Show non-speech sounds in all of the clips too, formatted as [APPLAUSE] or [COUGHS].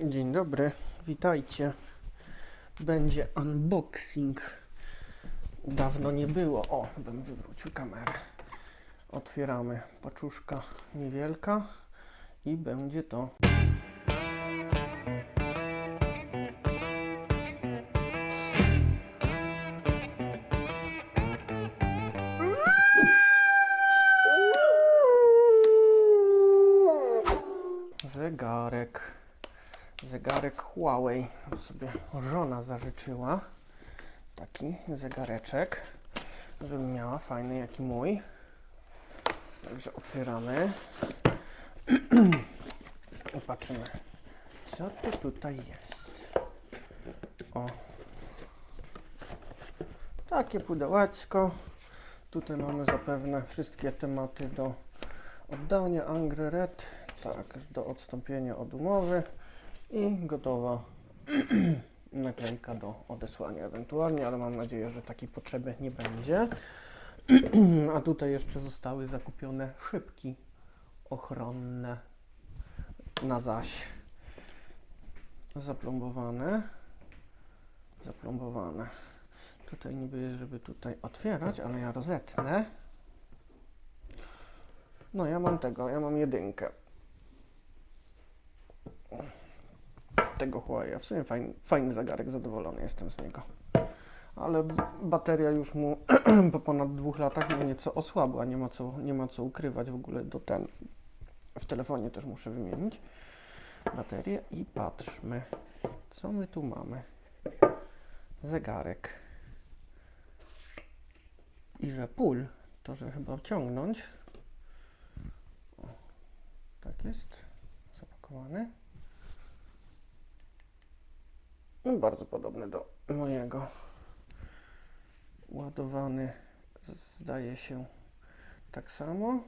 Dzień dobry, witajcie. Będzie unboxing. Dawno nie było. O, bym wywrócił kamerę. Otwieramy paczuszka niewielka i będzie to. Huawei. sobie żona zażyczyła. Taki zegareczek, żeby miała fajny jak i mój. Także otwieramy. [CLEARS THROAT] I patrzymy, co to tutaj jest. O. Takie pudełeczko. Tutaj mamy zapewne wszystkie tematy do oddania. Angry Red. Tak, do odstąpienia od umowy i gotowa [CLEARS THROAT] naklejka do odesłania ewentualnie, ale mam nadzieję, że takiej potrzeby nie będzie. [CLEARS THROAT] A tutaj jeszcze zostały zakupione szybki ochronne na zaś. Zaplombowane. Zaplombowane. Tutaj niby jest, żeby tutaj otwierać, ale ja rozetnę. No ja mam tego, ja mam jedynkę. Tego Huawei. W sumie fajny, fajny zegarek, zadowolony jestem z niego. Ale bateria już mu [CLEARS THROAT] po ponad dwóch latach nieco osłabła, nie ma co, nie ma co ukrywać w ogóle do ten. W telefonie też muszę wymienić baterię i patrzmy, co my tu mamy. Zegarek. I że pól, to że chyba wciągnąć. O, tak jest, zapakowany. No, Bardzo podobny do mojego. Ładowany zdaje się tak samo.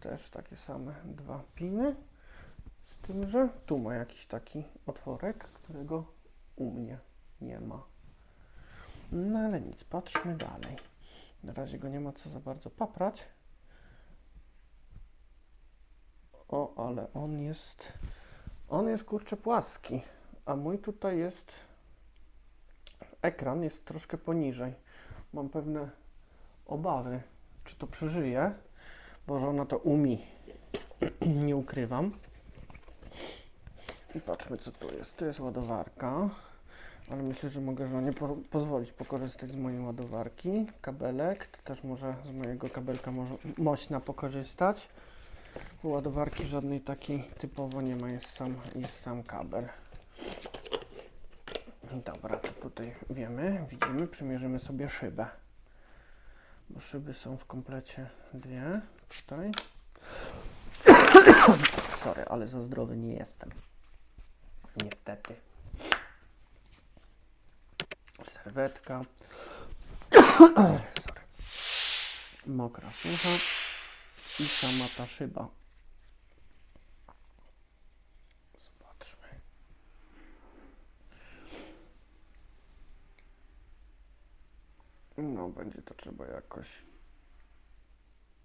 Też takie same dwa piny. Z tym, że tu ma jakiś taki otworek, którego u mnie nie ma. No ale nic, patrzmy dalej. Na razie go nie ma co za bardzo paprać. O, ale on jest. On jest kurczę płaski. A mój tutaj jest ekran jest troszkę poniżej. Mam pewne obawy, czy to przeżyje, bo żona to umi. [CLEARS THROAT] Nie ukrywam. I patrzmy, co tu jest. Tu jest ładowarka, ale myślę, że mogę żonie po pozwolić pokorzystać z mojej ładowarki. Kabelek, to też może z mojego kabelka może mośna pokorzystać. Ładowarki żadnej takiej typowo nie ma, jest sam, jest sam kabel. Dobra, to tutaj wiemy, widzimy, przymierzymy sobie szybę. Bo szyby są w komplecie dwie. Tutaj. [COUGHS] Sorry, ale za zdrowy nie jestem. Niestety. Serwetka. [COUGHS] Sorry. Mokra sucha. I sama ta szyba. Zobaczmy. No, będzie to trzeba jakoś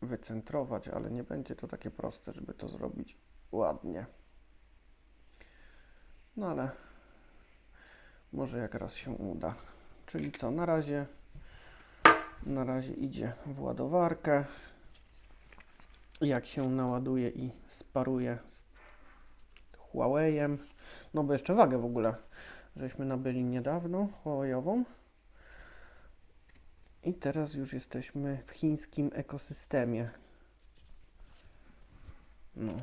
wycentrować, ale nie będzie to takie proste, żeby to zrobić ładnie. No ale może jak raz się uda. Czyli co, na razie na razie idzie w ładowarkę. Jak się naładuje i sparuje z Huawei'em, no bo jeszcze wagę w ogóle żeśmy nabyli niedawno Huawei'ową. I teraz już jesteśmy w chińskim ekosystemie. No.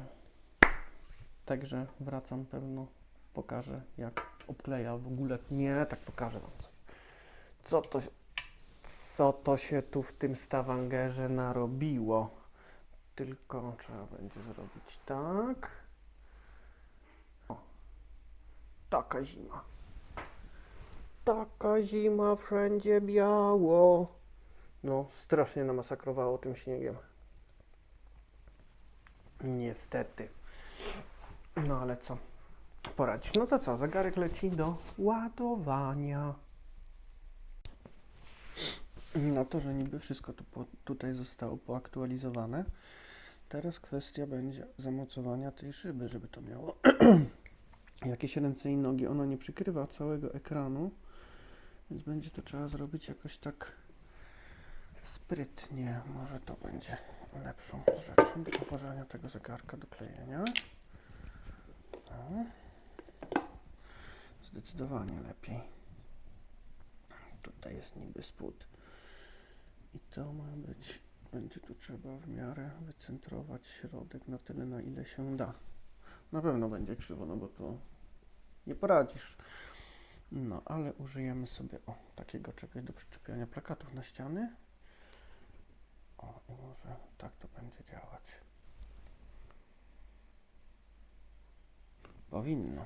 Także wracam pewno, pokażę jak obkleja w ogóle. Nie, tak pokażę wam coś. Co to, co to się tu w tym stawangerze narobiło? Tylko trzeba będzie zrobić tak. O. Taka zima. Taka zima, wszędzie biało. No, strasznie namasakrowało tym śniegiem. Niestety. No ale co? Poradzić. No to co? Zegarek leci do ładowania. No to, że niby wszystko tu po, tutaj zostało poaktualizowane. Teraz kwestia będzie zamocowania tej szyby, żeby to miało [CLEARS THROAT] jakieś ręce i nogi. Ona nie przykrywa całego ekranu, więc będzie to trzeba zrobić jakoś tak sprytnie. Może to będzie lepszą rzeczą do położenia tego zegarka do klejenia. O. Zdecydowanie lepiej. Tutaj jest niby spód. I to ma być, będzie tu trzeba w miarę wycentrować środek na tyle, na ile się da. Na pewno będzie krzywo, no bo to nie poradzisz. No, ale użyjemy sobie o takiego czegoś do przyczepiania plakatów na ściany. O, i może tak to będzie działać. Powinno.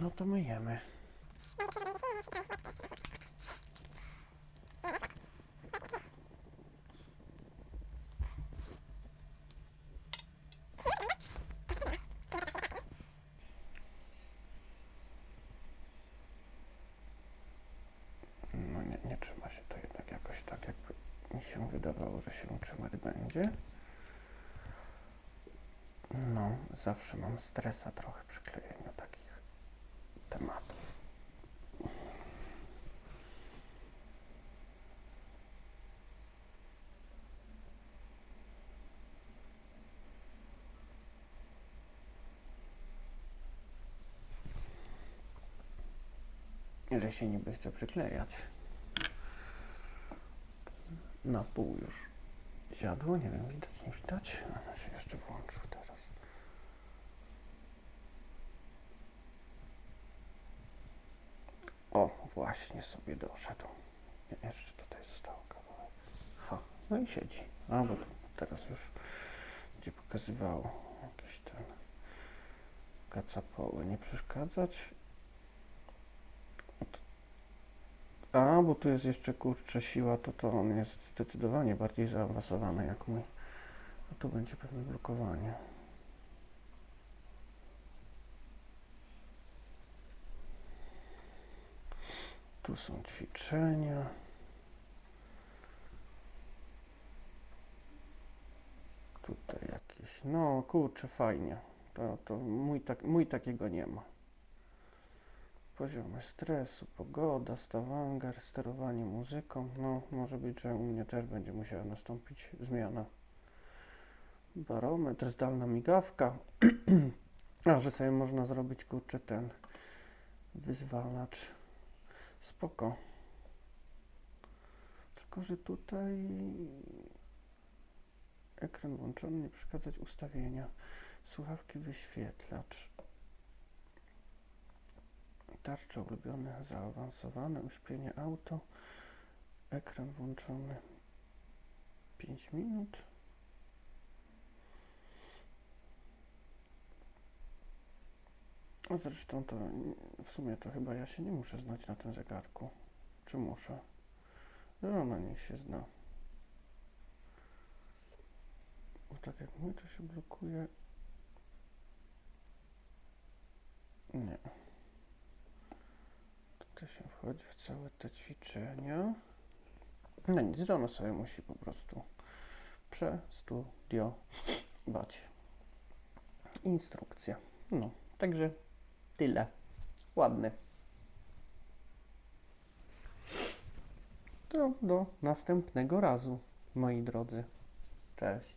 No to myjemy. No nie, nie trzyma się to jednak jakoś tak, jakby mi się wydawało, że się trzymać będzie. No, zawsze mam stresa trochę przy klejeniu takich tematów. Że się niby chce przyklejać. Na pół już siadło, nie wiem, widać, nie widać. Ona się jeszcze włączył teraz. O, właśnie sobie doszedł. Jeszcze tutaj został kawałek. Ha, no i siedzi. A, bo teraz już będzie pokazywało jakieś ten kacapoły. Nie przeszkadzać. A, bo tu jest jeszcze kurczę siła, to to on jest zdecydowanie bardziej zaawansowany jak mój. A tu będzie pewne blokowanie. Tu są ćwiczenia. Tutaj jakieś, no kurczę, fajnie. To, to mój, tak, mój takiego nie ma. Poziomy stresu, pogoda, stawanger, sterowanie muzyką. No, może być, że u mnie też będzie musiała nastąpić zmiana. Barometr, zdalna migawka. [CLEARS THROAT] A, że sobie można zrobić, kurczę, ten wyzwalacz. Spoko. Tylko, że tutaj ekran włączony, nie przeszkadzać ustawienia. Słuchawki, wyświetlacz. Tarcze ulubione, zaawansowane, uśpienie auto. Ekran włączony 5 minut. A zresztą to w sumie to chyba ja się nie muszę znać na tym zegarku. Czy muszę? No, ona niech się zna. Bo tak jak my to się blokuje. Nie. Tutaj się wchodzi w całe te ćwiczenia. No nic, że ona sobie musi po prostu przestudiować. Instrukcja. No, także tyle. Ładny. To do następnego razu, moi drodzy. Cześć.